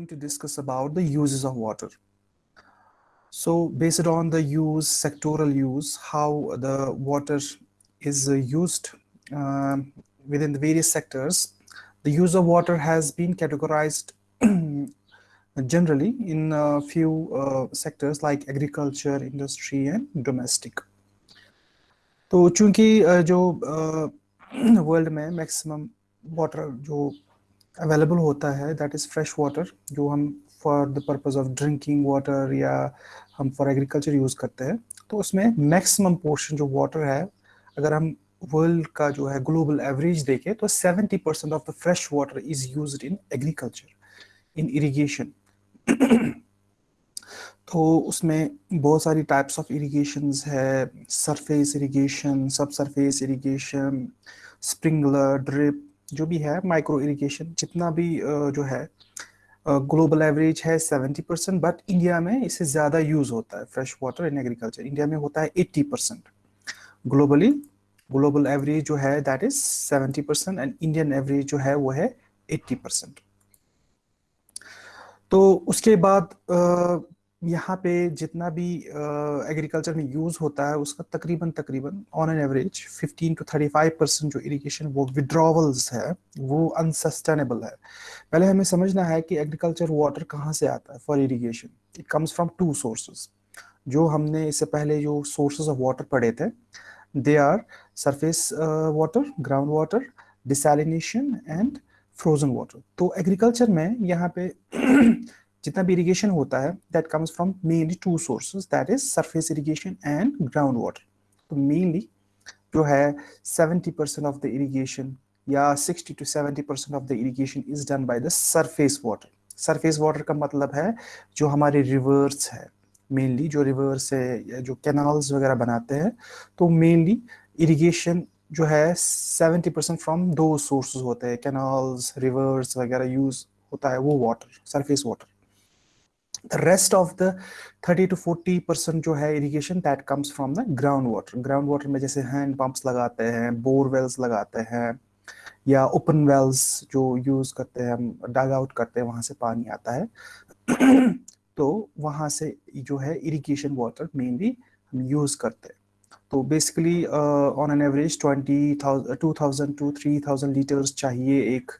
going to discuss about the uses of water. So based on the use, sectoral use, how the water is uh, used uh, within the various sectors, the use of water has been categorized generally in a few uh, sectors like agriculture, industry and domestic. तो चूंकि जो world में maximum water जो available होता है that is fresh water जो हम for the purpose of drinking water या हम फॉर एग्रीकल्चर यूज़ करते हैं तो उसमें मैक्सिमम पोर्शन जो वाटर है, अगर हम वर्ल्ड का जो है ग्लोबल एवरेज देखें तो 70 percent of the fresh water is use in agriculture in irrigation तो उसमें बहुत सारी टाइप्स ऑफ़ इरीगेशन है surface irrigation subsurface irrigation sprinkler drip जो भी है माइक्रो इरीगेशन जितना भी जो है ग्लोबल एवरेज है 70 परसेंट बट इंडिया में इससे ज़्यादा यूज़ होता है fresh water in agriculture India में होता है 80 परसेंट ग्लोबली ग्लोबल एवरेज जो है that is 70 percent and Indian average जो है, वो है 80 परसेंट तो उसके बाद यहाँ पे जितना भी एग्रीकल्चर में यूज़ होता है, उसका तकरीबन तकरीबन on an average 15 to 35 percent जो इरिगेशन वो विड्रॉवल्स है, वो अनसस्टेनेबल है। पहले हमें समझना है कि एग्रीकल्चर वाटर कहाँ से आता है for irrigation it comes from two sources जो हमने इससे पहले जो सोर्सेज ऑफ़ वाटर पढ़े थे they are surface water ground water desalination and frozen water तो एग्रीकल्चर में यहाँ पे जितना भी इरिगेशन होता है that comes from mainly two sources that is surface irrigation and ground water तो मेनली जो है 70 परसेंट ऑफ़ द इरीगेशन या 60 to 70 percent of the irrigation is done by the surface water surface water का मतलब है जो हमारे reverse है। मेनली जो रिवर्स है या जो कैनाल्स वगैरह बनाते हैं तो मेनली इरिगेशन जो है 70 परसेंट फ्रॉम दो सोर्सेज होते हैं। कैनाल्स रिवर्स वगैरह यूज़ होता है वो water surface water rest of the 30 to 40 percent जो है irrigation that comes from the ground water ground water में जैसे हैंड पंप्स लगाते हैं बोर वेल्स लगाते हैं, या ओपन वेल्स जो यूज़ करते हैं हम डग आउट करते हैं, वहाँ से पानी आता है। तो वहाँ से जो है इरिगेशन वाटर मेनली हम यूज़ करते हैं। तो basically on an average twenty two thousand to three thousand litres चाहिए एक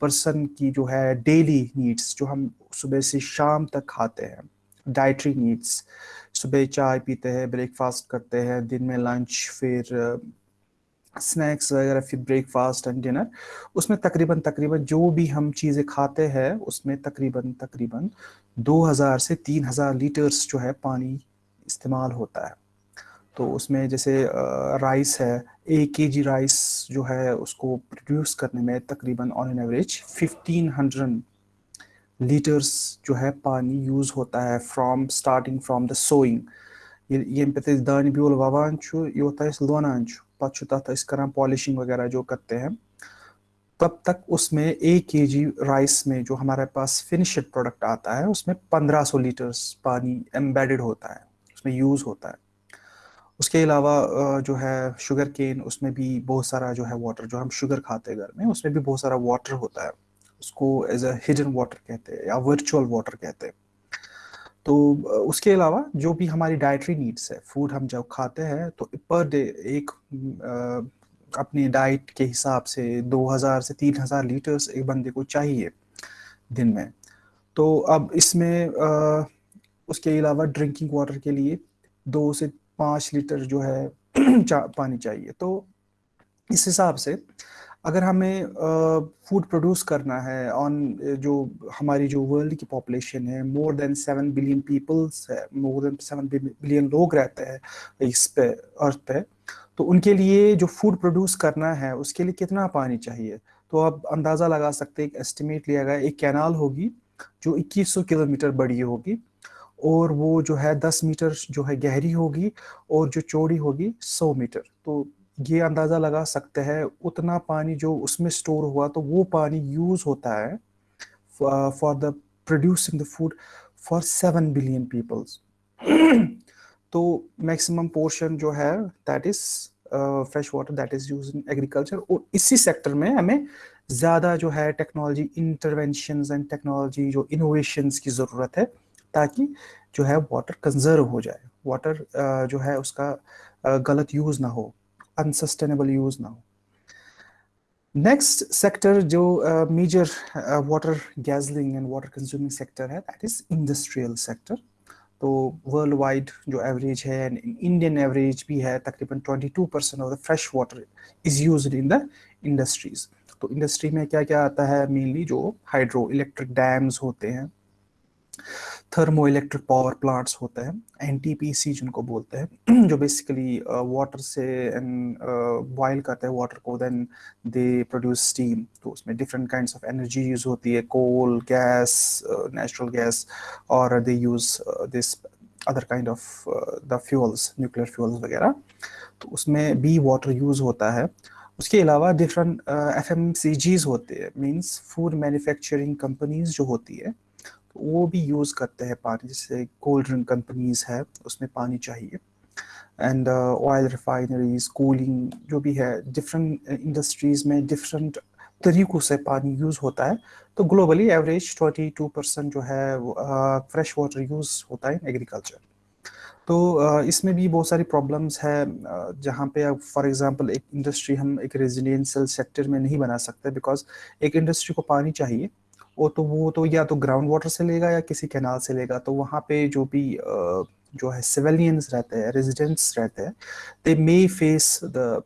पर्सन की जो है डेली नीड्स जो हम सुबह से शाम तक खाते हैं डाइट्री नीड्स सुबह चाय पीते हैं ब्रेकफास्ट करते हैं, दिन में लंच फिर स्नैक्स वगैरह, फिर ब्रेकफास्ट एंड डिनर उसमें तकरीबन तकरीबन जो भी हम चीज़ें खाते हैं, उसमें तकरीबन तकरीबन 2000 से 3000 लीटर्स जो है पानी इस्तेमाल होता है। तो उसमें जैसे राइस है, एक के जी राइस जो है उसको प्रोड्यूस करने में तकरीबन ऑन एन एवरेज 1500 लीटर्स जो है पानी यूज़ होता है from starting from the sowing ये पे दान ब्यूल ववान योत लोनान पत तथा पॉलिशिंग वगैरह जो करते हैं। तब तक उसमें एक के जी राइस में जो हमारे पास फिनिश्ड प्रोडक्ट आता है, उसमें 1500 लीटर्स पानी एम्बेडेड होता है, उसमें यूज़ होता है। उसके अलावा जो है शुगर केन उसमें भी बहुत सारा जो है वाटर जो हम शुगर खाते हैं घर में, उसमें भी बहुत सारा वाटर होता है। उसको एज अ हिडन वाटर कहते हैं या वर्चुअल वाटर कहते हैं। तो उसके अलावा जो भी हमारी डाइटरी नीड्स है फ़ूड हम जब खाते हैं तो पर डे एक अपनी डाइट के हिसाब से 2000 से 3000 लीटर्स एक बंदे को चाहिए दिन में। तो अब इसमें उसके अलावा ड्रिंकिंग वाटर के लिए दो से पाँच लीटर जो है पानी चाहिए। तो इस हिसाब से अगर हमें फ़ूड प्रोड्यूस करना है ऑन जो हमारी जो वर्ल्ड की पॉपुलेशन है more than seven billion peoples है मोर देन सेवन बिलियन लोग रहते हैं इस पे अर्थ पे तो उनके लिए जो फ़ूड प्रोड्यूस करना है, उसके लिए कितना पानी चाहिए? तो आप अंदाज़ा लगा सकते हैं, एक एस्टिमेट लिया गया, एक कैनाल होगी, जो 2100 किलोमीटर बड़ी होगी। और वो जो है 10 मीटर जो है गहरी होगी और जो चौड़ी होगी 100 मीटर। तो ये अंदाज़ा लगा सकते हैं, उतना पानी जो उसमें स्टोर हुआ तो वो पानी यूज़ होता है for the producing the food for seven billion peoples. तो मैक्सिमम पोर्शन जो है that is fresh water that is use in agriculture और इसी सेक्टर में हमें ज़्यादा जो है टेक्नोलॉजी इंटरवेंशन एंड टेक्नोलॉजी जो इनोवेशंस की ज़रूरत है ताकि जो है वाटर कंजर्व हो जाए। वाटर जो है उसका गलत यूज़ ना हो अनसस्टेनेबल यूज़ ना हो। नेक्स्ट सेक्टर जो major water guzzling and water consuming sector है दैट इज़ इंडस्ट्रियल सेक्टर तो वर्ल्ड वाइड जो एवरेज है एंड इंडियन एवरेज भी है, तकरीबन 22 percent of the fresh water is use in the industries तो इंडस्ट्री में क्या क्या आता है? मेनली जो हाइड्रो इलेक्ट्रिक डैम्स होते हैं थर्मो इलेक्ट्रिक पावर प्लांट्स होते हैं एनटीपीसी जिनको बोलते हैं जो बेसिकली वाटर uh, से बॉयल uh, करते हैं वाटर को देन दे प्रोड्यूस स्टीम तो उसमें different kinds of energy use होती है कोल गैस नेचुरल गैस और they use this other kind of the fuels nuclear fuels वगैरह। तो उसमें भी वाटर यूज़ होता है। उसके अलावा different F M C Gs होते हैं मीन्स फ़ूड मैन्युफैक्चरिंग कंपनीज़ जो होती है वो भी यूज़ करते हैं पानी जैसे कोल्ड ड्रिंक कंपनीज़ है उसमें पानी चाहिए। एंड ऑयल रिफाइनरीज कूलिंग जो भी है डिफरेंट इंडस्ट्रीज़ में डिफरेंट तरीक़ों से पानी यूज़ होता है। तो ग्लोबली एवरेज 22 परसेंट जो है फ्रेश वाटर यूज़ होता है एग्रीकल्चर तो uh, इसमें भी बहुत सारी प्रॉब्लम्स है uh, जहाँ पे अब फॉर एग्जांपल एक इंडस्ट्री हम एक रेजिडेंशियल सेक्टर में नहीं बना सकते बिकॉज़ एक इंडस्ट्री को पानी चाहिए। वो तो वो तो या तो ग्राउंड वाटर से लेगा या किसी कैनाल से लेगा। तो वहाँ पे जो भी जो है सिविलियंस रहते हैं रेजिडेंट्स रहते हैं they may face the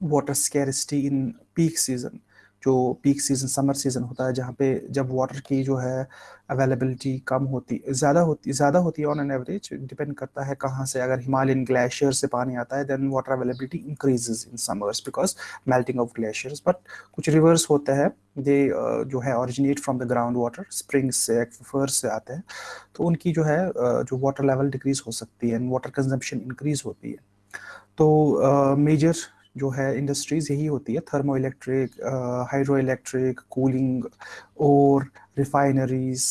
water scarcity in peak season जो पीक सीज़न समर सीज़न होता है जहाँ पे जब वाटर की जो है अवेलेबिलिटी कम होती ज़्यादा होती ज़्यादा होती है ऑन एन एवरेज डिपेंड करता है कहाँ से। अगर हिमालयन ग्लेशियर से पानी आता है then water availability increases in summers because melting of glaciers but कुछ रिवर्स होते हैं दे जो है originate from the ground water springs से एक्फर्स से आते हैं तो उनकी जो है जो वाटर लेवल डिक्रीज हो सकती है एंड वाटर कंजम्पशन इंक्रीज होती है। तो मेजर uh, जो है इंडस्ट्रीज़ यही होती है thermo electric hydro electric cooling और रिफाइनरीज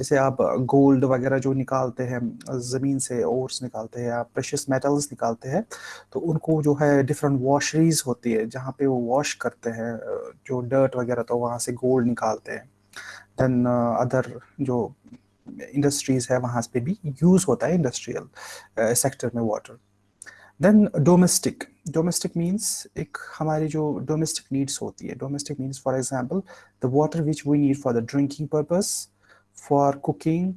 जैसे आप गोल्ड वगैरह जो निकालते हैं, ज़मीन से ओर्स निकालते हैं या प्रेशियस मेटल्स निकालते हैं तो उनको जो है डिफरेंट वॉशरीज होती है, जहाँ पे वो वॉश करते हैं जो डर्ट वगैरह तो वहाँ से गोल्ड निकालते हैं। देन अदर जो इंडस्ट्रीज़ है, वहाँ पे भी यूज़ होता है इंडस्ट्रियल सेक्टर में water then domestic domestic means एक हमारी जो डोमेस्टिक नीड्स होती है। Domestic means for example the water which we need for the drinking purpose for cooking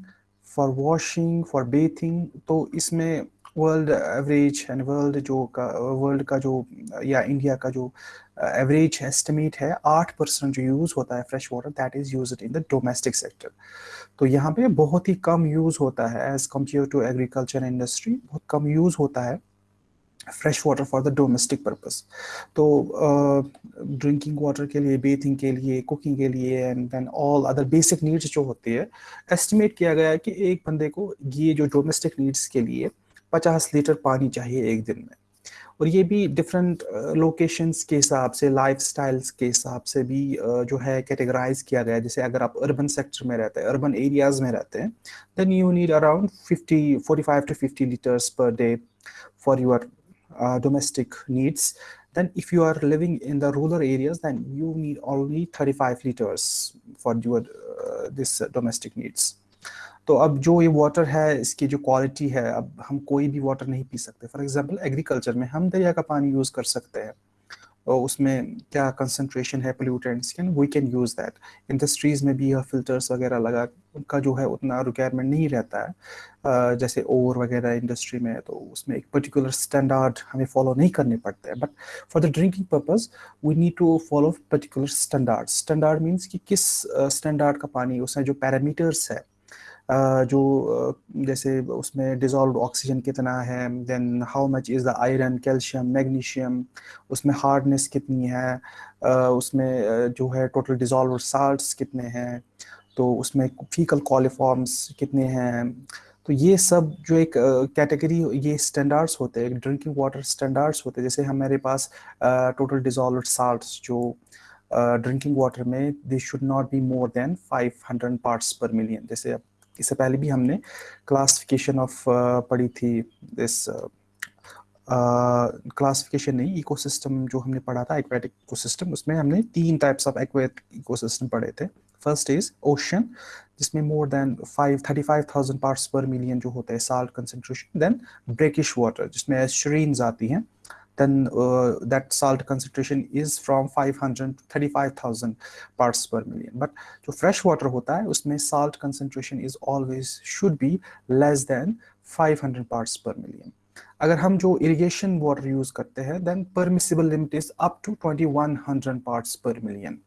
for washing for bathing तो इसमें वर्ल्ड एवरेज एंड वर्ल्ड जो का वर्ल्ड का जो, या इंडिया का जो एवरेज एस्टिमेट है, आठ परसेंट जो यूज़ होता है fresh water that is use in the domestic sector तो यहाँ पे बहुत ही कम यूज़ होता है as compare to agriculture industry बहुत कम यूज़ होता है। Fresh water for the domestic purpose तो ड्रिंकिंग uh, वाटर के लिए बेथिंग के लिए कुकिंग के लिए and then all other basic needs जो होती है एस्टिमेट किया गया है कि एक बंदे को ये जो डोमेस्टिक नीड्स के लिए 50 लीटर पानी चाहिए एक दिन में। और ये भी डिफरेंट लोकेशंस के हिसाब से लाइफ के हिसाब से भी जो है कैटेगराइज किया गया जैसे अगर आप अर्बन सेक्टर में रहते हैं अर्बन एरियाज़ में रहते हैं then you need around 50 45 to 50 litres per day for your uh, domestic needs then if you are living in the rural areas then you need only 35 liters for your uh, this domestic needs तो अब जो ये water है इसकी जो quality है अब हम कोई भी वाटर नहीं पी सकते फॉर एग्जांपल एग्रीकल्चर में हम दरिया का पानी यूज़ कर सकते हैं उसमें क्या कंसंट्रेशन है pollutants can we can use that industries में भी यह फिल्टर्स वगैरह लगा, उनका जो है उतना रिक्वायरमेंट नहीं रहता है। जैसे ओवर वगैरह इंडस्ट्री में तो उसमें एक पर्टिकुलर स्टैंडर्ड हमें फॉलो नहीं करने पड़ते हैं। But for the drinking purpose we need to follow particular standard standard means कि किस स्टैंडर्ड का पानी, उसमें जो पैरामीटर्स है जो जैसे उसमें डिजॉल्व ऑक्सीजन कितना है then how much is the iron calcium magnesium उसमें हार्डनेस कितनी है उसमें जो है टोटल डिजॉल्व साल्ट्स कितने हैं तो उसमें फीकल कॉलिफॉर्म्स कितने हैं तो ये सब जो एक कैटेगरी ये स्टैंडर्ड्स होते हैं ड्रिंकिंग वाटर स्टैंडर्ड्स होते हैं, जैसे हमारे पास टोटल डिजॉल्व साल्ट्स जो ड्रिंकिंग वाटर में they should not be more than 500 parts per million जैसे अब इससे पहले भी हमने क्लासिफिकेशन ऑफ़ uh, पढ़ी थी दिस क्लासिफिकेशन नहीं इकोसिस्टम जो हमने पढ़ा था एक्वेटिक इकोसिस्टम उसमें हमने तीन टाइप्स ऑफ़ एक्वेटिक इकोसिस्टम पढ़े थे। फ़र्स्ट इज़ ओशन जिसमें more than five thirty five thousand parts per million जो होते हैं salt concentration then brackish water जिसमें एस्ट्रीन्स आती हैं। Then uh, that salt concentration is from 500 to 35000 parts per million but जो fresh water होता है उसमें salt concentration is always should be less than 500 parts per million अगर हम जो इरिगेशन वाटर यूज़ करते हैं then permissible limit is up to 2100 parts per million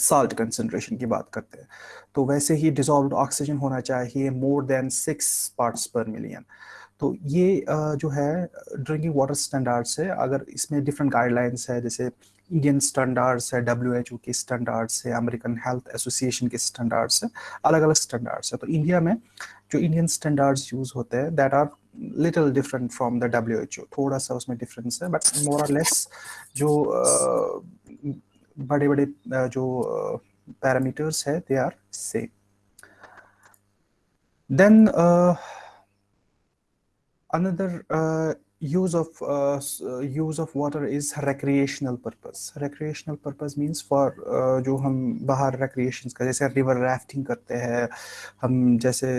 salt concentration की बात करते हैं तो वैसे ही डिजॉल्व ऑक्सीजन होना चाहिए more than six parts per million तो ये जो है ड्रिंकिंग वाटर स्टैंडर्ड्स है। अगर इसमें डिफरेंट गाइडलाइंस है, जैसे इंडियन स्टैंडर्ड्स है डब्ल्यू एच ओ के स्टैंडर्ड्स है अमेरिकन हेल्थ एसोसिएशन के स्टैंडर्ड्स है अलग अलग स्टैंडर्ड्स है। तो इंडिया में जो इंडियन स्टैंडर्ड्स यूज़ होते हैं that are little different from the W H O थोड़ा सा उसमें डिफरेंस है बट मोर और लेस जो बड़े बड़े जो पैरामीटर्स है they are same then another uh, use of uh, use of water is recreational purpose recreational purpose means for uh, जो हम बाहर recreations का जैसे river rafting करते हैं हम जैसे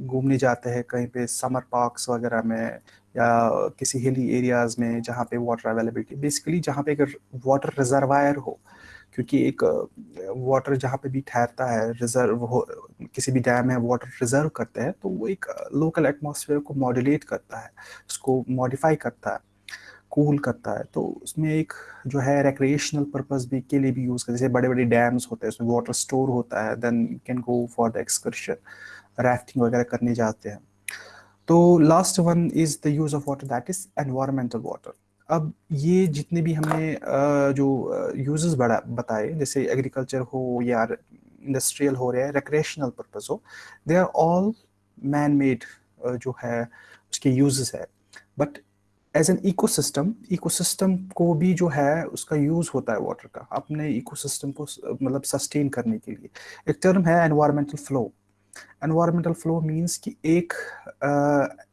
घूमने जाते हैं कहीं पे समर पार्क्स वगैरह में या किसी हिली एरियाज़ में जहाँ पे वाटर अवेलेबिलिटी बेसिकली जहाँ पे अगर वाटर रिजर्वायर हो क्योंकि एक वाटर जहाँ पे भी ठहरता है रिज़र्व हो, किसी भी डैम में वाटर रिज़र्व करते हैं तो वो एक लोकल एटमॉस्फेयर को मॉड्यूलेट करता है, उसको मॉडिफाई करता है कूल करता है। तो उसमें एक जो है रिक्रिएशनल पर्पज भी के लिए भी यूज़ करते जैसे बड़े बड़े डैम्स होते हैं, उसमें वाटर स्टोर होता है then can go for the excursion rafting वगैरह करने जाते हैं। तो last one is the use of water that is environmental water अब ये जितने भी हमने जो यूजेस बड़ा, बताए, जैसे एग्रीकल्चर हो या इंडस्ट्रियल हो रहा है रिक्रेशनल पर्पज हो they are all man made जो है, उसके यूजेस है। But as an ecosystem ecosystem को भी जो है, उसका यूज़ होता है वाटर का, अपने इकोसिस्टम को मतलब सस्टेन करने के लिए। एक टर्म है environmental flow environmental flow means कि एक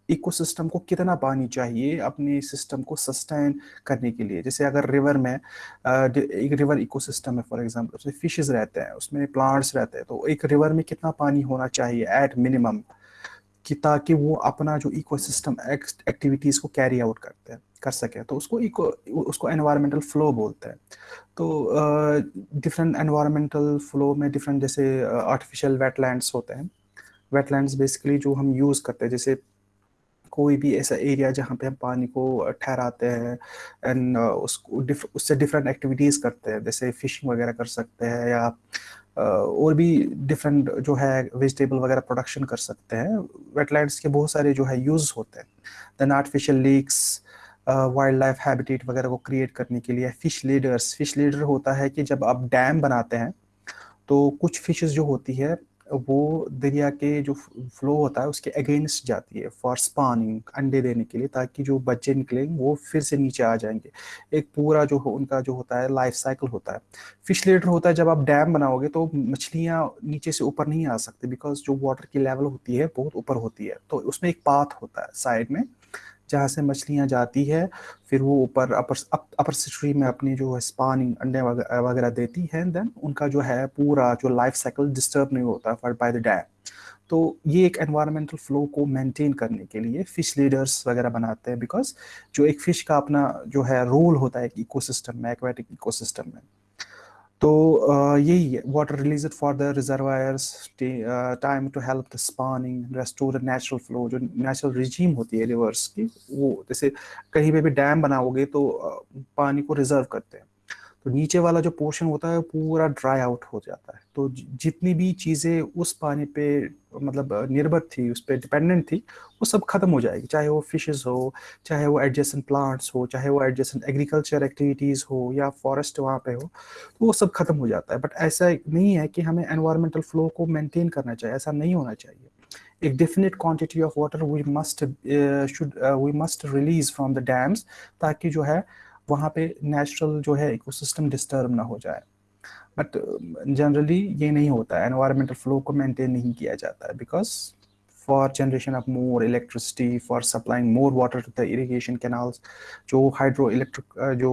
इकोसिस्टम को कितना पानी चाहिए अपने सिस्टम को सस्टेन करने के लिए? जैसे अगर रिवर में एक रिवर इकोसिस्टम है फॉर एग्जांपल उसमें फिशेस रहते हैं, उसमें प्लांट्स रहते हैं तो एक रिवर में कितना पानी होना चाहिए एट मिनिमम कि ताकि वो अपना जो इकोसिस्टम एक्टिविटीज़ को कैरी आउट करते हैं, कर सके। तो उसको इको उसको एनवायरमेंटल फ्लो बोलते हैं। तो डिफरेंट एनवायरमेंटल फ्लो में डिफरेंट जैसे आर्टिफिशियल वेटलैंड्स होते हैं। वेटलैंड्स बेसिकली जो हम यूज़ करते हैं, जैसे कोई भी ऐसा एरिया जहाँ पे हम पानी को ठहराते हैं एंड उसको उससे डिफरेंट एक्टिविटीज़ करते हैं, जैसे फिशिंग वगैरह कर सकते हैं या और भी डिफरेंट जो है वेजिटेबल वगैरह प्रोडक्शन कर सकते हैं। वेटलैंड्स के बहुत सारे जो है यूज़ होते हैं। Then artificial lakes wild life habitat वगैरह को क्रिएट करने के लिए फ़िश लीडर्स फ़िश लीडर होता है कि जब आप डैम बनाते हैं तो कुछ फिशेस जो होती है वो दरिया के जो फ्लो होता है, उसके अगेंस्ट जाती है फॉर स्पानिंग अंडे देने के लिए, ताकि जो बच्चे निकलेंगे वो फिर से नीचे आ जाएँगे। एक पूरा जो उनका जो होता है लाइफ साइकिल होता है। फ़िश लेटर होता है, जब आप डैम बनाओगे तो मछलियाँ नीचे से ऊपर नहीं आ सकती बिकॉज़ जो वाटर की लेवल होती है, बहुत ऊपर होती है। तो उसमें एक पाथ होता है साइड में जहाँ से मछलियाँ जाती है, फिर वो ऊपर अपर अपर स्ट्रीम में अपनी जो है स्पानिंग अंडे वगैरह देती है देन उनका जो है पूरा जो लाइफ साइकिल डिस्टर्ब नहीं होता फॉर बाय द डैम तो ये एक एनवायरमेंटल फ्लो को मेंटेन करने के लिए फ़िश लीडर्स वगैरह बनाते हैं बिकॉज़ जो एक फ़िश का अपना जो है रोल होता है एक इकोसिस्टम में एक्वेटिक इकोसिस्टम में। तो यही है water release for the reservoirs time to help the spawning restore the natural flow जो नेचुरल रिजीम होती है रिवर्स की, वो जैसे कहीं पे भी डैम बनाओगे तो पानी को रिज़र्व करते हैं। तो नीचे वाला जो पोर्शन होता है पूरा ड्राई आउट हो जाता है। तो जितनी भी चीज़ें उस पानी पे मतलब निर्भर थी, उस पर डिपेंडेंट थी, वो सब खत्म हो जाएगी। चाहे वो फिशेस हो, चाहे वो एडजस्टेंट प्लांट्स हो, चाहे वो एडजस्टेंट एग्रीकल्चर एक्टिविटीज़ हो या फॉरेस्ट वहाँ पे हो तो वो सब खत्म हो जाता है। बट ऐसा नहीं है कि हमें एनवायरमेंटल फ्लो को मेनटेन करना चाहिए, ऐसा नहीं होना चाहिए। एक definite quantity of water we must should we must release from the dams ताकि जो है वहाँ पे नेचुरल जो है इकोसिस्टम डिस्टर्ब ना हो जाए बट जनरली uh, ये नहीं होता है एनवायरमेंटल फ्लो को मेंटेन नहीं किया जाता है because for generation of more electricity, for supplying more water to the irrigation canals. जो hydroelectric जो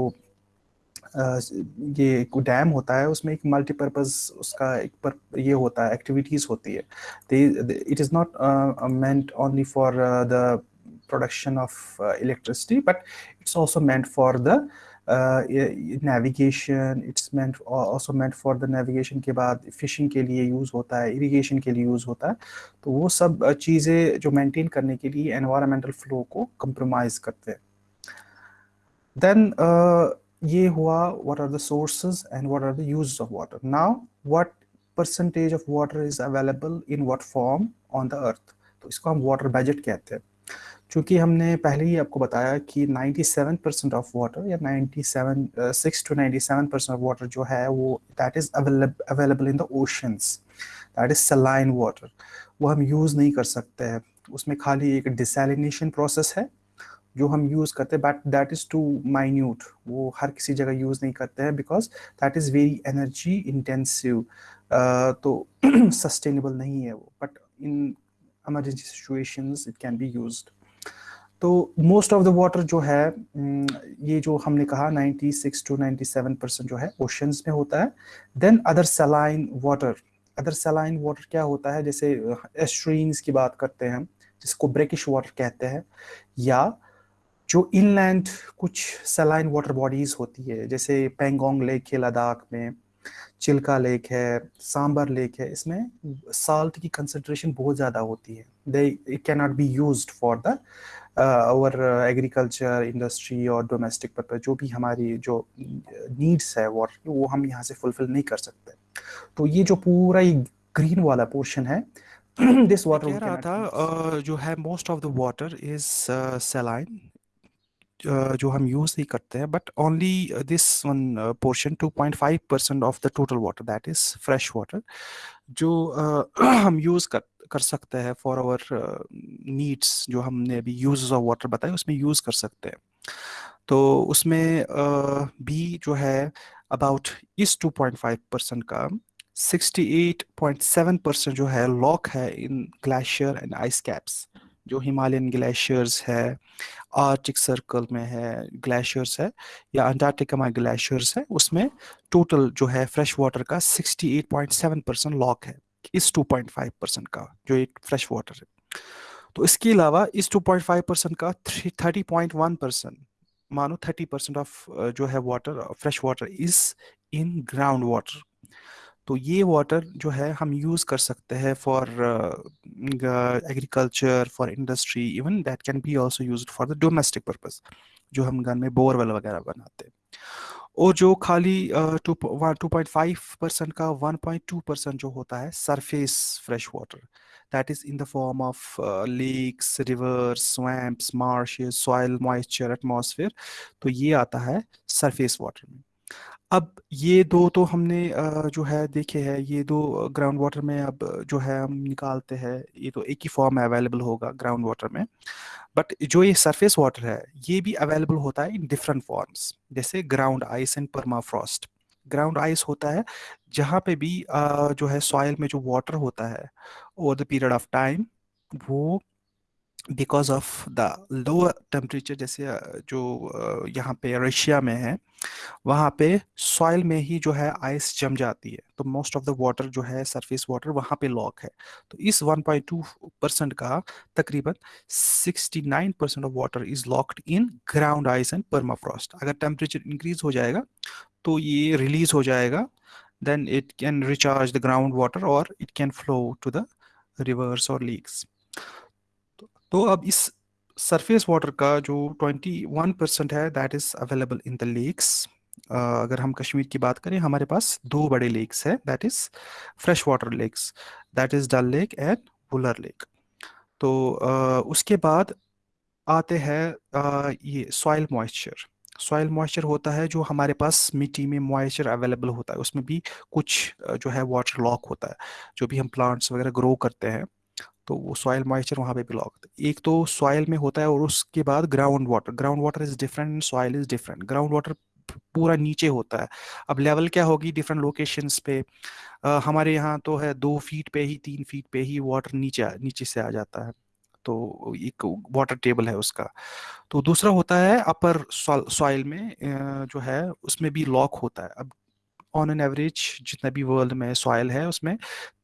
ये डैम होता है उसमें एक मल्टीपर्पज उसका एक पर ये होता है एक्टिविटीज़ होती है it is not meant only for the production of uh, electricity but it's also meant for the uh, navigation it's meant also meant for the navigation के बाद fishing के लिए use होता है irrigation के लिए use होता है तो वो सब चीज़ें जो maintain करने के लिए environmental flow को compromise करते हैं then uh, ये हुआ what are the sources and what are the uses of water now what percentage of water is available in what form on the earth तो इसको हम water budget कहते हैं चूँकि हमने पहले ही आपको बताया कि 97 परसेंट ऑफ़ वाटर या 97 six two 97 percent of water जो है वो that is available in the oceans that is saline water वो हम यूज़ नहीं कर सकते हैं। उसमें खाली एक डिसलिनेशन प्रोसेस है, जो हम यूज़ करते हैं but that is too minute वो हर किसी जगह यूज़ नहीं करते हैं because that is very energy intensive तो सस्टेनेबल नहीं है वो but in emergency situations it can be used. तो मोस्ट ऑफ़ द वाटर जो है ये जो हमने कहा 96 टू 97 परसेंट जो है ओशंस में होता है। Then other saline water other saline water क्या होता है? जैसे एस्ट्रीम्स की बात करते हैं जिसको ब्रेकिश वाटर कहते हैं, या जो इनलैंड कुछ सलाइन वाटर बॉडीज होती है, जैसे पेंगोंग लेक है लद्दाख में चिल्का लेक है सांबर लेक है, इसमें साल्ट की कंसनट्रेशन बहुत ज़्यादा होती है। They it can not be use for the और एग्रीकल्चर इंडस्ट्री और डोमेस्टिक पर्पज जो भी हमारी जो नीड्स है वाटर की वो हम यहाँ से फुलफिल नहीं कर सकते। तो ये जो पूरा ये ग्रीन वाला पोर्शन है दिस वाटर कह रहा था जो है most of the water is saline जो हम यूज़ नहीं करते हैं but only this one portion 2.5 percent of the total water that is fresh water जो uh, हम यूज़ कर कर सकते हैं फॉर आवर नीड्स जो हमने अभी यूज़ ऑफ़ वाटर बताया उसमें यूज़ कर सकते हैं। तो उसमें uh, भी जो है अबाउट इस 2.5 परसेंट का 68.7 परसेंट जो है लॉक है in glacier and ice caps जो हिमालयन ग्लेशियर्स है आर्टिक सर्कल में है ग्लेशियर्स है या अंटार्कटिका में ग्लेशियर्स है उसमें टोटल जो है फ्रेश वाटर का 68.7 परसेंट लॉक है। इस 2.5 परसेंट का, जो एक फ्रेश वाटर है। तो इसके अलावा इस 2.5 परसेंट का 30.1 परसेंट मानो 30 परसेंट ऑफ़ जो है water fresh water is in ground water तो ये वाटर जो है हम यूज़ कर सकते हैं for agriculture for industry even that can be also used for the domestic purpose जो हम घर में बोरवेल वगैरह बनाते हैं। और जो खाली टू पॉइंट फाइव परसेंट का वन पॉइंट टू परसेंट जो होता है surface fresh water that is in the form of lakes rivers swamps marshes soil moisture atmosphere तो ये आता है सरफेस वाटर में। अब ये दो तो हमने जो है देखे हैं, ये दो ग्राउंड वाटर में अब जो है हम निकालते हैं, ये तो एक ही फॉर्म में अवेलेबल होगा ग्राउंड वाटर में। बट जो ये सरफेस वाटर है, ये भी अवेलेबल होता है इन डिफरेंट फॉर्म्स जैसे ground ice and permafrost ground ice होता है, जहाँ पे भी जो है सॉइल में जो वाटर होता है over the period of time वो because of the lower temperature जैसे जो यहाँ पे रशिया में है, वहाँ पे सॉइल में ही जो है आइस जम जाती है। तो मोस्ट ऑफ़ द वाटर जो है सरफेस वाटर वहाँ पे लॉक है। तो इस 1.2 परसेंट का तकरीबन 69 percent of water is locked in ground ice and permafrost अगर टेम्परेचर इंक्रीज हो जाएगा तो ये रिलीज़ हो जाएगा। Then it can recharge the ground water और it can flow to the rivers और लीक्स तो अब इस सरफेस वाटर का जो 21 परसेंट है that is available in the lakes अगर हम कश्मीर की बात करें हमारे पास दो बड़े लेक्स है that is fresh water lakes that is Dal lake and Wular lake तो uh, उसके बाद आते हैं uh, ये सॉइल मॉइस्चर सॉइल मॉइस्चर होता है जो हमारे पास मिट्टी में मॉइस्चर अवेलेबल होता है उसमें भी कुछ जो है वाटर लॉक होता है जो भी हम प्लांट्स वगैरह ग्रो करते हैं। तो वो सॉइल मॉइस्चर वहाँ पे ब्लॉक एक तो सॉइल में होता है और उसके बाद ground water ground water is different soil is different ground water पूरा नीचे होता है। अब लेवल क्या होगी डिफरेंट लोकेशंस पे? आ, हमारे यहाँ तो है दो फीट पे ही तीन फीट पे ही वाटर नीचे नीचे से आ जाता है। तो एक वाटर टेबल है उसका। तो दूसरा होता है अपर सॉइल में जो है उसमें भी लॉक होता है। अब ऑन एन एवरेज जितना भी वर्ल्ड में सॉयल है, उसमें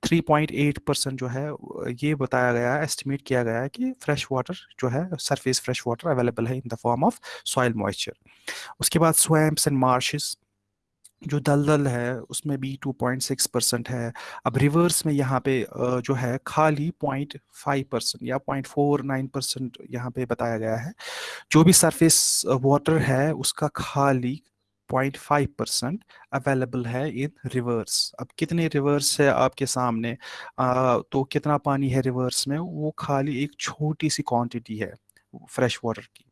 3.8 परसेंट जो है, ये बताया गया है एस्टिमेट किया गया है कि फ्रेश वाटर जो है सरफेस फ्रेश वाटर अवेलेबल है in the form of soil moisture उसके बाद स्वैम्प्स एंड मार्शेस जो दलदल है, उसमें भी 2.6 परसेंट है। अब रिवर्स में यहाँ पे जो है, खाली 0.5 परसेंट या 0.49 परसेंट यहाँ पे बताया गया है। जो भी सरफेस वाटर है, उसका खाली 0.5 परसेंट अवेलेबल है इन रिवर्स अब कितने रिवर्स है आपके सामने? आ, तो कितना पानी है रिवर्स में? वो खाली एक छोटी सी क्वांटिटी है फ्रेश वाटर की।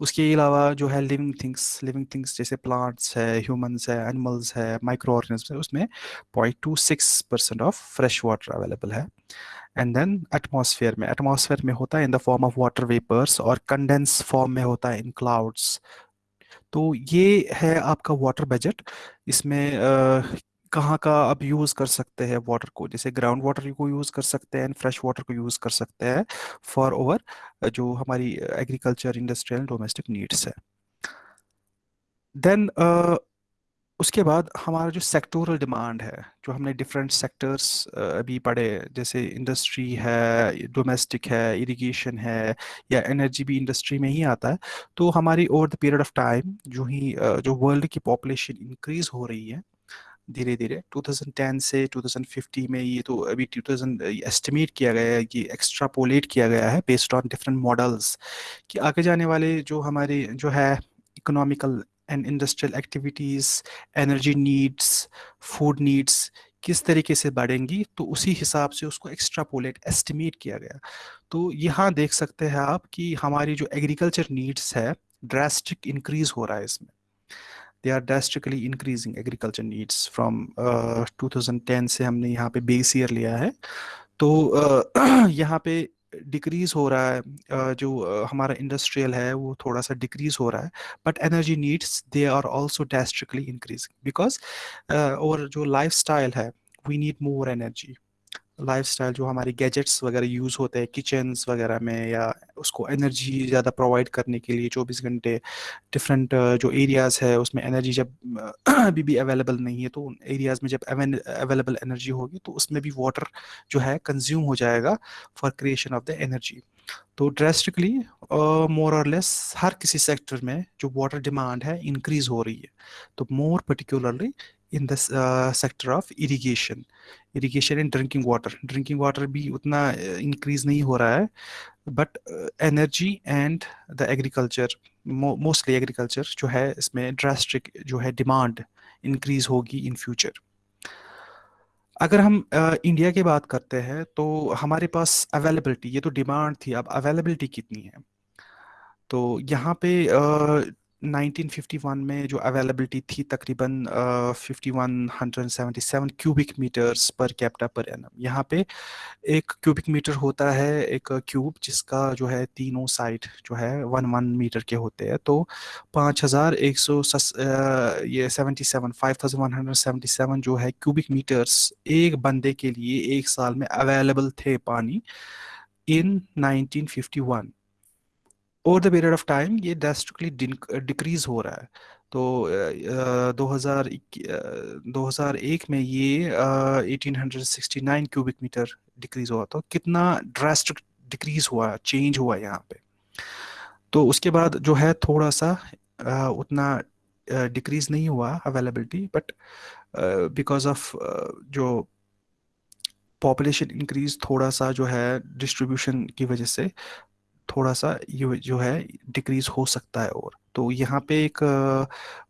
उसके अलावा जो है लिविंग थिंग्स लिविंग थिंग्स जैसे प्लांट्स है ह्यूमंस है एनिमल्स है माइक्रो ऑर्गेनिज्म है उसमें point two six percent of fresh water available है। एंड देन एटमॉस्फेयर में एटमॉस्फेयर में होता है in the form of water vapours और कंडेंस फॉर्म में होता है इन क्लाउड्स तो ये है आपका वाटर बजट इसमें आ, कहाँ का आप यूज़ कर सकते हैं वाटर को? जैसे ग्राउंड वाटर को यूज़ कर सकते हैं एंड फ्रेश वाटर को यूज़ कर सकते हैं फॉर ओवर जो हमारी एग्रीकल्चर इंडस्ट्रियल डोमेस्टिक नीड्स है। देन उसके बाद हमारा जो सेक्टोरल डिमांड है, जो हमने डिफरेंट सेक्टर्स अभी पढ़े, जैसे इंडस्ट्री है डोमेस्टिक है इरिगेशन है, या एनर्जी भी इंडस्ट्री में ही आता है तो हमारी over the period of time जो ही जो वर्ल्ड की पॉपुलेशन इंक्रीज हो रही है धीरे धीरे 2010 से 2050 में ये तो अभी 2000 एस्टिमेट किया गया है कि एक्स्ट्रापोलेट किया गया है बेस्ड ऑन डिफरेंट मॉडल्स कि आगे जाने वाले जो हमारे, जो है economical and industrial activities energy needs food needs किस तरीके से बढ़ेंगी तो उसी हिसाब से उसको एक्स्ट्रापोलेट एस्टिमेट किया गया। तो यहाँ देख सकते हैं आप कि हमारी जो एग्रीकल्चर नीड्स है ड्रास्टिक इंक्रीज हो रहा है इसमें। They are drastically increasing agriculture needs from 2010 से हमने यहाँ पे बेस ईयर लिया है। तो uh, यहाँ पे डिक्रीज हो रहा है जो हमारा इंडस्ट्रियल है, वो थोड़ा सा डिक्रीज हो रहा है but energy needs they are also drastically increasing because और जो लाइफ है we need more energy lifestyle जो हमारे गैजेट्स वगैरह यूज़ होते हैं किचन्स वगैरह में या उसको एनर्जी ज़्यादा प्रोवाइड करने के लिए 24 घंटे डिफरेंट जो एरियाज़ है, उसमें एनर्जी जब अभी भी अवेलेबल नहीं है तो उन एरियाज़ में जब अवेलेबल एनर्जी होगी तो उसमें भी वाटर जो है कंज्यूम हो जाएगा for creation of the energy तो ड्रेस्टिकली मोर और लेस हर किसी सेक्टर में जो वाटर डिमांड है इंक्रीज हो रही है। तो more particularly in the sector of irrigation irrigation in drinking water drinking water भी उतना इंक्रीज uh, नहीं हो रहा है but energy and the agriculture mostly agriculture जो है इसमें ड्रास्टिक जो है डिमांड इंक्रीज होगी इन फ्यूचर अगर हम इंडिया uh, की बात करते हैं तो हमारे पास अवेलेबिलिटी ये तो डिमांड थी अब अवेलेबिलिटी कितनी है? तो यहाँ पे uh, 1951 में जो अवेलेबिलिटी थी तकरीबन fifty one hundred seven cubic metres per capita per annum यहाँ पे एक क्यूबिक मीटर होता है, एक क्यूब जिसका जो है तीनों साइड जो है वन वन मीटर के होते हैं। तो पाँच हज़ार एक सौ ये seventy seven five thousand one hundred seventy seven जो है क्यूबिक मीटर्स एक बंदे के लिए एक साल में अवेलेबल थे पानी in 1951 over the period of time ये ड्रास्टिकली डिक्रीज हो रहा है। तो दो हज़ार दो हज़ार एक में ये eighteen hundred sixty nine cubic meter decrease हुआ। तो कितना ड्रास्टिक डिक्रीज हुआ चेंज हुआ यहाँ पे। तो उसके बाद जो है थोड़ा सा आ, उतना डिक्रीज नहीं हुआ अवेलेबिलिटी बट बिकॉज़ ऑफ़ जो पॉपुलेशन इंक्रीज थोड़ा सा जो है डिस्ट्रीब्यूशन की वजह से थोड़ा सा ये, जो है, डिक्रीज हो सकता है और। तो यहाँ पे एक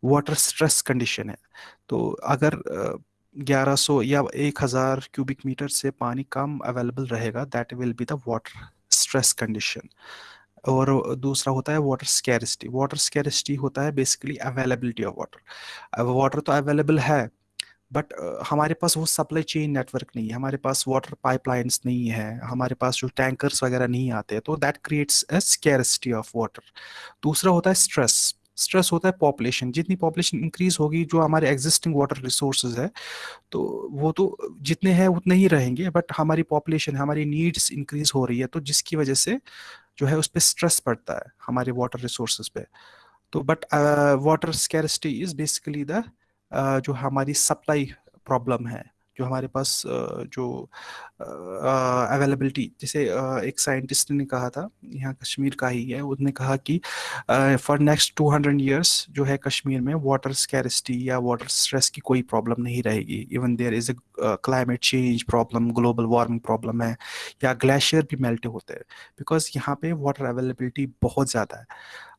वाटर स्ट्रेस कंडीशन है। तो अगर 1100 या 1000 क्यूबिक मीटर से पानी कम अवेलेबल रहेगा, that will be the water stress condition. और दूसरा होता है वाटर स्कैरिसिटी। वाटर स्कैरिसिटी होता है basically availability of water. Water तो अवेलेबल है बट uh, हमारे पास वो सप्लाई चेन नेटवर्क नहीं है हमारे पास वाटर पाइपलाइंस नहीं है हमारे पास जो टैंकर्स वगैरह नहीं आते तो that creates a scarcity of water दूसरा होता है स्ट्रेस स्ट्रेस होता है पॉपुलेशन जितनी पॉपुलेशन इंक्रीज होगी जो हमारे एग्जिस्टिंग वाटर रिसोर्सेज है तो वो तो जितने हैं उतने ही रहेंगे बट हमारी पॉपुलेशन हमारी नीड्स इंक्रीज हो रही है तो जिसकी वजह से जो है उस पर स्ट्रेस पड़ता है हमारे वाटर रिसोर्सेज पे. तो but water scarcity is basically the जो हमारी सप्लाई प्रॉब्लम है, जो हमारे पास जो अवेलेबिलिटी जैसे एक साइंटिस्ट ने कहा था, यहाँ कश्मीर का ही है, उसने कहा कि फॉर नेक्स्ट 200 इयर्स जो है कश्मीर में वाटर स्कैरिसिटी या वाटर स्ट्रेस की कोई प्रॉब्लम नहीं रहेगी। Even there is a climate change problem global warming problem है, या ग्लेशियर भी मेल्ट होते हैं। बिकॉज़ यहाँ पे वाटर अवेलेबिलिटी बहुत ज़्यादा है।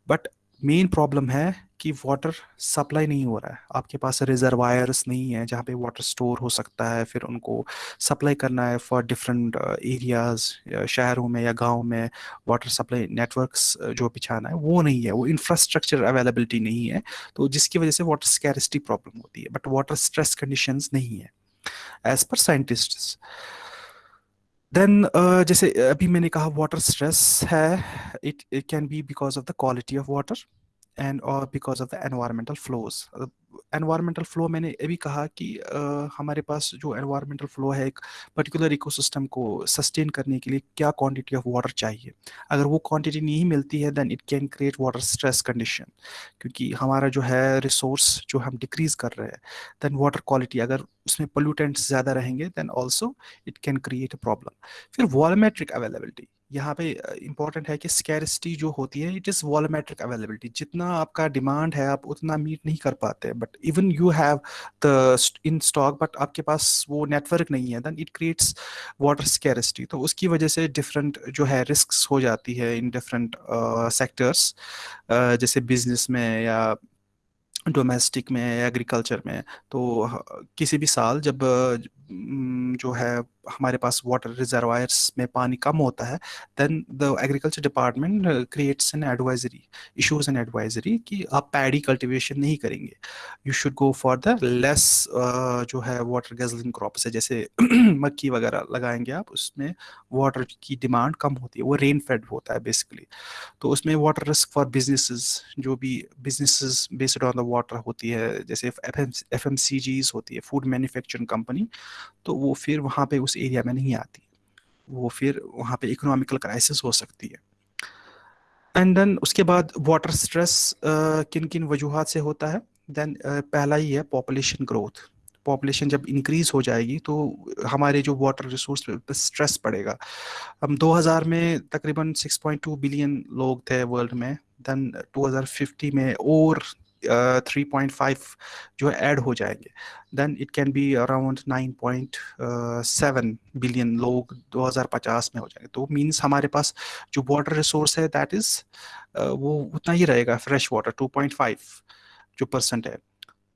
बट मेन प्रॉब्लम है कि वाटर सप्लाई नहीं हो रहा है। आपके पास रिजर्वायर्स नहीं है जहाँ पे वाटर स्टोर हो सकता है फिर उनको सप्लाई करना है फॉर डिफरेंट एरियाज़ शहरों में या गाँव में वाटर सप्लाई नेटवर्क्स जो बिछाना है वो नहीं है। वो इंफ्रास्ट्रक्चर अवेलेबिलिटी नहीं है तो जिसकी वजह से वाटर स्कैरिसिटी प्रॉब्लम होती है बट वाटर स्ट्रेस कंडीशन नहीं है as per scientist then uh, जैसे अभी मैंने कहा वाटर स्ट्रेस है it it can be because of the quality of water and और because of the environmental flows environmental flow मैंने ये भी कहा कि uh, हमारे पास जो एनवायरमेंटल फ्लो है एक पर्टिकुलर इकोसिस्टम को सस्टेन करने के लिए क्या क्वांटिटी ऑफ़ वाटर चाहिए? अगर वो क्वांटिटी नहीं मिलती है then it can create water stress condition क्योंकि हमारा जो है रिसोर्स जो हम डिक्रीज कर रहे हैं देन वाटर क्वालिटी अगर उसमें पोल्यूटेंट्स ज़्यादा रहेंगे then also it can create a problem फिर वॉलमेट्रिक अवेलेबिलिटी यहाँ पे इंपॉर्टेंट है कि स्कैरिसिटी जो होती है इट इज़ वॉलोमेट्रिक अवेलेबिलिटी जितना आपका डिमांड है, आप उतना मीट नहीं कर पाते but even you have the in stock but आपके पास वो नेटवर्क नहीं है then it creates water scarcity तो उसकी वजह से डिफरेंट जो है रिस्क हो जाती है इन डिफरेंट सेक्टर्स जैसे बिज़नेस में या डोमेस्टिक में एग्रीकल्चर में। तो किसी भी साल जब जो है हमारे पास वाटर रिजर्वायर्स में पानी कम होता है then the agriculture department creates an advisory issues an advisory कि आप पैडी कल्टिवेशन नहीं करेंगे। You should go for the less जो है वाटर गजलिंग क्रॉप्स है, जैसे मक्की वगैरह लगाएँगे आप, उसमें वाटर की डिमांड कम होती है, वो रेन फेड होता है बेसिकली तो उसमें वाटर रिस्क फॉर बिजनेसेस जो भी businesses based on the water होती है, जैसे एफ़ एम सी जीज होती है फ़ूड मैन्युफैक्चरिंग कंपनी तो वो फिर वहाँ पे उस एरिया में नहीं आती। वो फिर वहाँ पे इकोनॉमिकल क्राइसिस हो सकती है। एंड देन उसके बाद वाटर स्ट्रेस किन किन वजूहत से होता है? देन पहला ही है पॉपुलेशन ग्रोथ पॉपुलेशन जब इंक्रीज हो जाएगी तो हमारे जो वाटर रिसोर्स पे स्ट्रेस पड़ेगा। हम 2000 में तकरीबन 6.2 बिलियन लोग थे वर्ल्ड में। देन 2050 में और थ्री पॉइंट फाइव जो है ऐड हो जाएँगे। Then it can be around nine point seven billion लोग 2050 में हो जाएँगे। तो मीन्स हमारे पास जो वाटर रिसोर्स है दैट इज़ uh, वो उतना ही रहेगा फ्रेश वाटर 2.5 जो परसेंट है।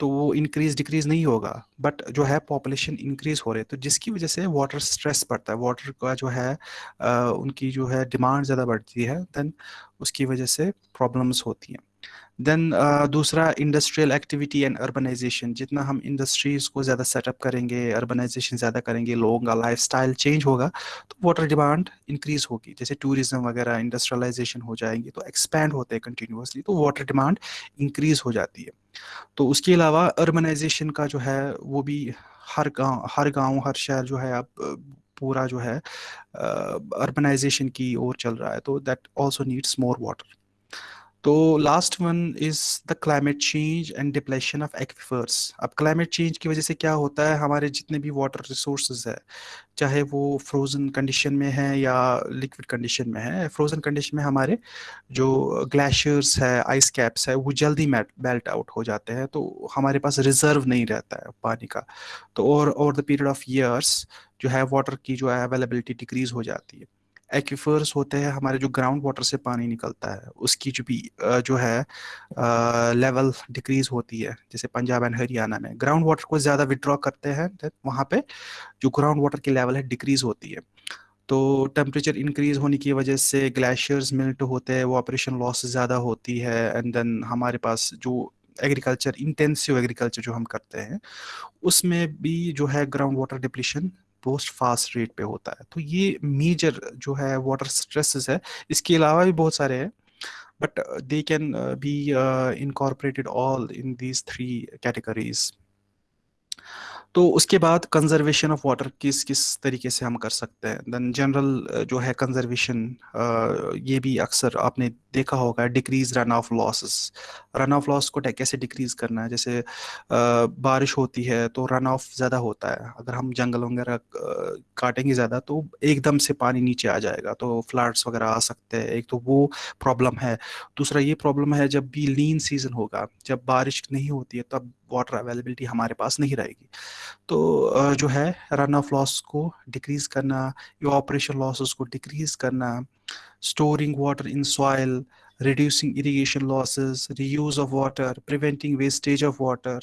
तो वो इंक्रीज डिक्रीज नहीं होगा बट जो है पॉपुलेशन इंक्रीज हो रही है। तो जिसकी वजह से वाटर स्ट्रेस पड़ता है वाटर का जो है आ, uh, उनकी जो है डिमांड ज़्यादा बढ़ती है देन उसकी वजह से प्रॉब्लम्स होती हैं। देन uh, दूसरा इंडस्ट्रियल एक्टिविटी एंड अर्बनाइजेशन जितना हम इंडस्ट्रीज़ को ज़्यादा सेटअप करेंगे अर्बनाइजेशन ज़्यादा करेंगे लोगों का लाइफ स्टाइल चेंज होगा तो वाटर डिमांड इंक्रीज होगी। जैसे टूरिज़्म वगैरह इंडस्ट्रियलाइजेशन हो जाएँगे तो एक्सपैंड होते हैं कंटिन्यूसली तो वाटर डिमांड इंक्रीज हो जाती है। तो उसके अलावा अर्बनाइजेशन का जो है वो भी हर गाँव हर गाँव हर शहर जो है अब पूरा जो है अर्बनाइजेशन की ओर चल रहा है तो that also needs more water तो last one is the climate change and depletion of aquifers अब क्लाइमेट चेंज की वजह से क्या होता है? हमारे जितने भी वाटर रिसोर्सेज है, चाहे वो फ्रोजन कंडीशन में है या लिक्विड कंडीशन में है फ्रोजन कंडीशन में हमारे जो ग्लेशियर्स है आइस कैप्स है, वो जल्दी बेल्ट आउट हो जाते हैं तो हमारे पास रिज़र्व नहीं रहता है पानी का। तो और over the period of years जो है वाटर की जो है अवेलेबिलिटी डिक्रीज हो जाती है। एक्विफर्स होते हैं, हमारे जो ग्राउंड वाटर से पानी निकलता है, उसकी जो भी जो है लेवल डिक्रीज होती है, जैसे पंजाब एंड हरियाणा में, ग्राउंड वाटर को ज़्यादा विड्रॉ करते हैं वहाँ पे जो ग्राउंड वाटर की लेवल है, डिक्रीज होती है। तो टेम्परेचर इंक्रीज होने की वजह से ग्लेशियर्स मिल्ट होते हैं, वो ऑपरेशन लॉस ज़्यादा होती है, एंड देन हमारे पास जो एग्रीकल्चर, इंटेंसिव एग्रीकल्चर जो हम करते हैं, उसमें भी जो है ground water depletion boost fast rate पे होता है। तो ये मेजर जो है वाटर स्ट्रेस है। इसके अलावा भी बहुत सारे हैं। But they can be incorporated all in these three categories तो उसके बाद कंजर्वेशन ऑफ़ वाटर किस किस तरीके से हम कर सकते हैं? देन जनरल जो है कंजर्वेशन ये भी अक्सर आपने देखा होगा decrease run off losses run off loss को कैसे डिक्रीज करना है? जैसे बारिश होती है तो रन ऑफ़ ज़्यादा होता है। अगर हम जंगल वगैरह काटेंगे ज़्यादा तो एकदम से पानी नीचे आ जाएगा तो फ्लड्स वगैरह आ सकते हैं। एक तो वो प्रॉब्लम है। दूसरा ये प्रॉब्लम है जब भी लीन सीज़न होगा, जब बारिश नहीं होती है तब वाटर अवेलेबिलिटी हमारे पास नहीं रहेगी। तो जो है रन ऑफ़ लॉस को डिक्रीज करना या ऑपरेशन लॉसेस को डिक्रीज करना storing water in soil reducing irrigation losses reuse of water preventing wastage of water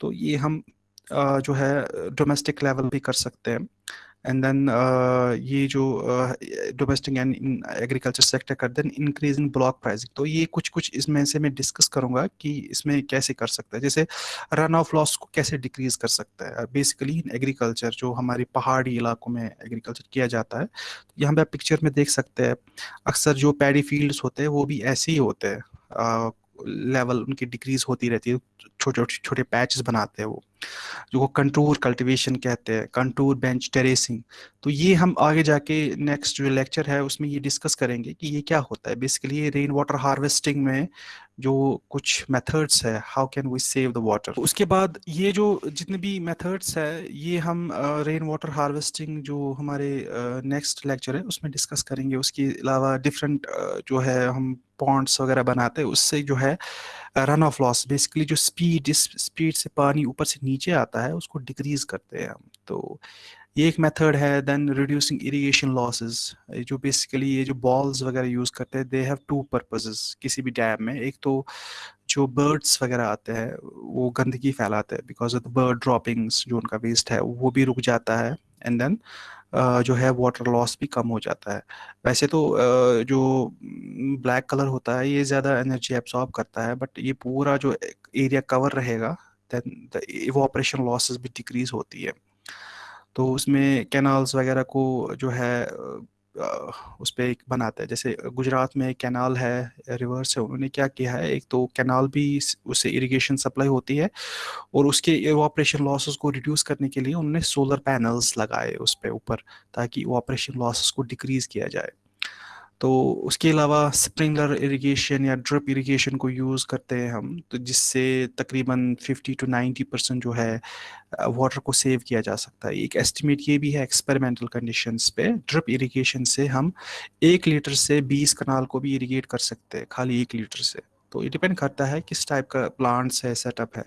तो ये हम जो है डोमेस्टिक लेवल भी कर सकते हैं। एंड देन uh, ये जो डोमेस्टिक एंड एग्रीकल्चर सेक्टर कर then increase in block pricing तो ये कुछ कुछ इसमें से मैं डिस्कस करूँगा कि इसमें कैसे कर सकता है। जैसे रन ऑफ़ लॉस को कैसे डिक्रीज कर सकता है। बेसिकली इन एग्रीकल्चर जो हमारे पहाड़ी इलाकों में एग्रीकल्चर किया जाता है यहाँ पे आप पिक्चर में देख सकते हैं अक्सर जो पैडी फील्ड्स होते हैं वो भी ऐसे ही होते हैं। लेवल उनकी डिक्रीज होती रहती है, छोटे छोटे पैचेस बनाते हैं वो, जो कंटूर कल्टीवेशन कहते हैं कंटूर बेंच टेरेसिंग तो ये हम आगे जाके नेक्स्ट जो लेक्चर है, उसमें ये डिस्कस करेंगे कि ये क्या होता है। बेसिकली रेन वाटर हार्वेस्टिंग में जो कुछ मेथड्स है how can we save the water उसके बाद ये जो जितने भी मेथड्स है ये हम रेन वाटर हार्वेस्टिंग जो हमारे नेक्स्ट uh, लेक्चर है उसमें डिस्कस करेंगे। उसके अलावा डिफरेंट uh, जो है हम पॉन्ड्स वगैरह बनाते हैं उससे जो है रन ऑफ़ लॉस बेसिकली जो स्पीड जिस स्पीड से पानी ऊपर से नीचे आता है उसको डिक्रीज करते हैं हम। तो ये एक मेथड है देन रिड्यूसिंग इरिगेशन लॉसेस जो बेसिकली ये जो बॉल्स वगैरह यूज़ करते हैं दे हैव टू पर्पसेस किसी भी डैम में। एक तो जो बर्ड्स वगैरह आते हैं वो गंदगी फैलाते हैं because of the bird droppings जो उनका वेस्ट है वो भी रुक जाता है एंड देन Uh, जो है वाटर लॉस भी कम हो जाता है। वैसे तो uh, जो ब्लैक कलर होता है ये ज़्यादा एनर्जी एब्सॉर्ब करता है बट ये पूरा जो एरिया कवर रहेगा देन द इवोपरेशन लॉसेस भी डिक्रीज होती है। तो उसमें कैनाल्स वगैरह को जो है उस पर एक बनाता है। जैसे गुजरात में एक कैनाल है, रिवर्स है, उन्होंने क्या किया है, एक तो कैनाल भी उससे इरिगेशन सप्लाई होती है और उसके ऑपरेशन लॉसेस को रिड्यूस करने के लिए उन्होंने सोलर पैनल्स लगाए उस पर ऊपर, ताकि ऑपरेशन लॉसेस को डिक्रीज किया जाए। तो उसके अलावा स्प्रिंगलर इरिगेशन या ड्रिप इरिगेशन को यूज़ करते हैं हम तो जिससे तकरीबन 50 टू 90 परसेंट जो है वाटर को सेव किया जा सकता है। एक एस्टिमेट ये भी है एक्सपेरिमेंटल कंडीशंस पे ड्रिप इरिगेशन से हम एक लीटर से 20 कनाल को भी इरिगेट कर सकते हैं, खाली एक लीटर से। तो ये डिपेंड करता है किस टाइप का प्लांट्स है सेटअप है।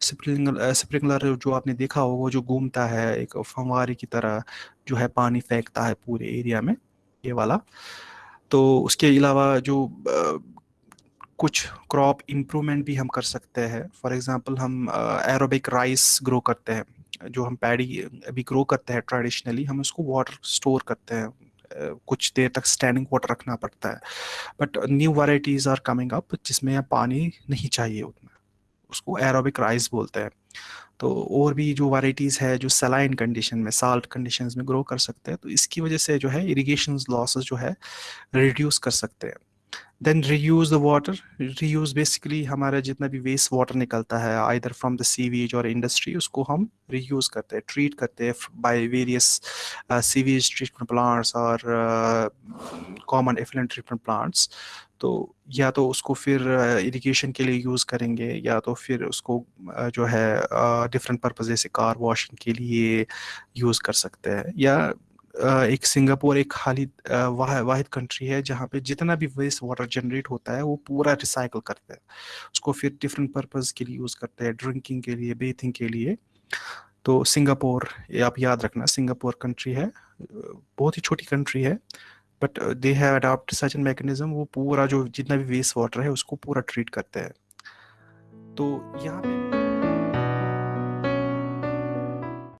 स्प्रिंगलर जो आपने देखा हो वो जो घूमता है, एक फंवारी की तरह जो है पानी फेंकता है पूरे एरिया में, ये वाला। तो उसके अलावा जो कुछ क्रॉप इम्प्रूवमेंट भी हम कर सकते हैं। फॉर एग्ज़ाम्पल हम एरोबिक राइस ग्रो करते हैं, जो हम पैडी अभी ग्रो करते हैं ट्रेडिशनली हम उसको वाटर स्टोर करते हैं। कुछ देर तक स्टैंडिंग वाटर रखना पड़ता है। But new varieties are coming up जिसमें पानी नहीं चाहिए उतना। उसको एरोबिक राइस बोलते हैं। तो और भी जो वाइटीज़ है, जो सलाइन कंडीशन में साल्ट कंडीशन में ग्रो कर सकते हैं तो इसकी वजह से जो है इरीगेशन लॉसेस जो है रिड्यूस कर सकते हैं। Then reuse the water reuse basically हमारा जितना भी वेस्ट वाटर निकलता है आइदर फ्रॉम द सीवेज और इंडस्ट्री उसको हम रीयूज करते हैं ट्रीट करते हैं by various sewage treatment plants और कॉमन एफिलेंट ट्रीटमेंट प्लांट्स तो या तो उसको फिर इरिगेशन के लिए यूज़ करेंगे या तो फिर उसको जो है डिफरेंट पर्पज जैसे कार वॉशिंग के लिए यूज़ कर सकते हैं। या एक सिंगापुर एक खाली वाहिद कंट्री है जहाँ पे जितना भी वेस्ट वाटर जनरेट होता है वो पूरा रिसाइकल करते हैं। उसको फिर डिफरेंट पर्पज के लिए यूज़ करते हैं ड्रिंकिंग के लिए बेथिंग के लिए। तो सिंगापुर ये आप याद रखना, सिंगापुर कंट्री है बहुत ही छोटी कंट्री है। But they have adopt such an mechanism वो पूरा जो जितना भी वेस्ट वाटर है, उसको पूरा ट्रीट करते हैं। तो यहाँ पे